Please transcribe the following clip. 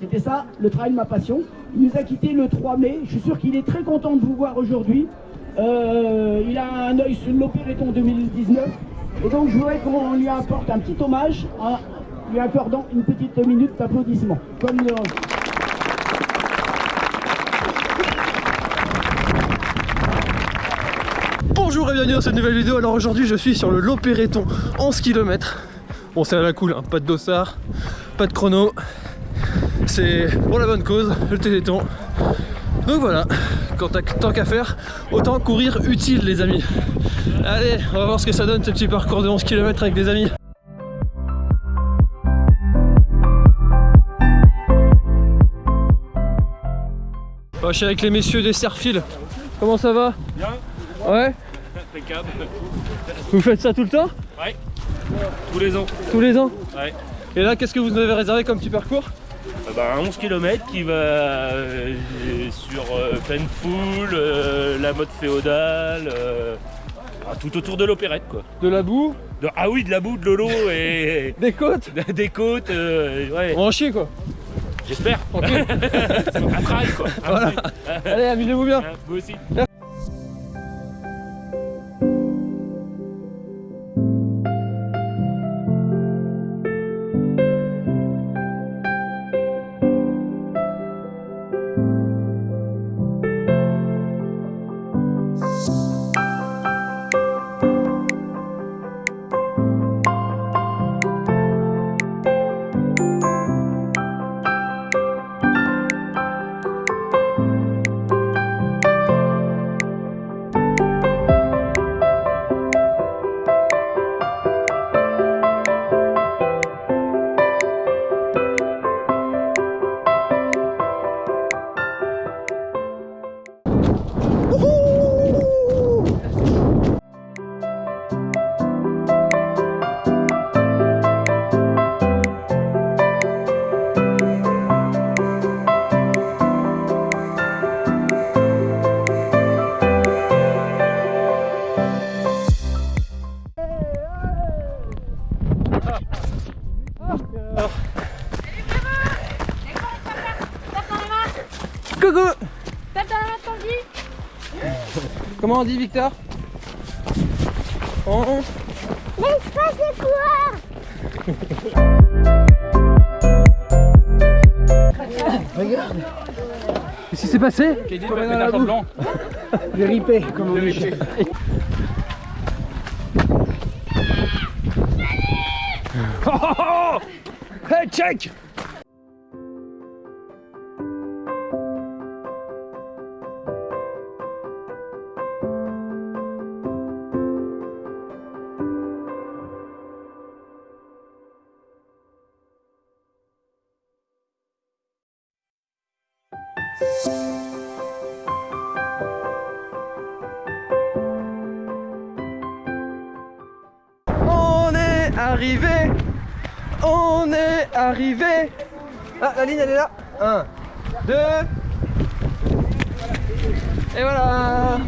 C'était ça, le travail de ma passion. Il nous a quitté le 3 mai. Je suis sûr qu'il est très content de vous voir aujourd'hui. Euh, il a un œil sur l'Opéréton 2019. Et donc je voudrais qu'on lui apporte un petit hommage en lui accordant une petite minute d'applaudissement. Comme. Bonjour et bienvenue dans cette nouvelle vidéo. Alors aujourd'hui je suis sur le Lopéréton 11 km. Bon c'est à la cool, hein. pas de dossard, pas de chrono. C'est pour la bonne cause, le téléthon. Donc voilà, quand t'as tant qu'à faire, autant courir utile les amis. Allez, on va voir ce que ça donne ce petit parcours de 11 km avec des amis. Bon, je suis avec les messieurs des Serfil. Comment ça va Bien, Ouais impeccable. Vous faites ça tout le temps Ouais, tous les ans. Tous les ans Ouais. Et là, qu'est-ce que vous nous avez réservé comme petit parcours bah, un 11 km qui va euh, sur euh, pleine foule, euh, la mode féodale, euh, ah, tout autour de l'opérette quoi. De la boue De- ah oui, de la boue, de l'eau et Des côtes des côtes, euh, ouais, On en chier quoi j'espère. Ok. C'est un trail quoi. Un Voilà. trail. Allez, amusez-vous bien Vous aussi. Coucou. De Tanguy Comment on dit Victor? On- L'espace c'est quoi? Qu'est-ce qui s'est passé Tombé dans la boue. J'ai ripé, comme on dit. Hey, check On est arrivé On est arrivé. Ah, la ligne elle est là. 1, 2 Et voilà